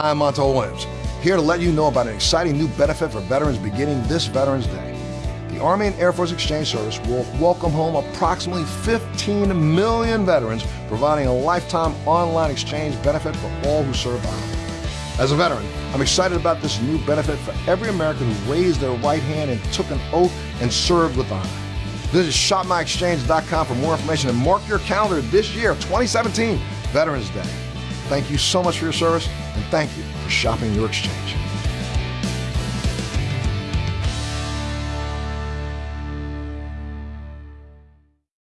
Hi, I'm Montel Williams, here to let you know about an exciting new benefit for veterans beginning this Veterans Day. The Army and Air Force Exchange Service will welcome home approximately 15 million veterans, providing a lifetime online exchange benefit for all who serve. As a veteran, I'm excited about this new benefit for every American who raised their right hand and took an oath and served with honor. Visit shopmyexchange.com for more information and mark your calendar this year, 2017, Veterans Day. Thank you so much for your service, and thank you for shopping your exchange.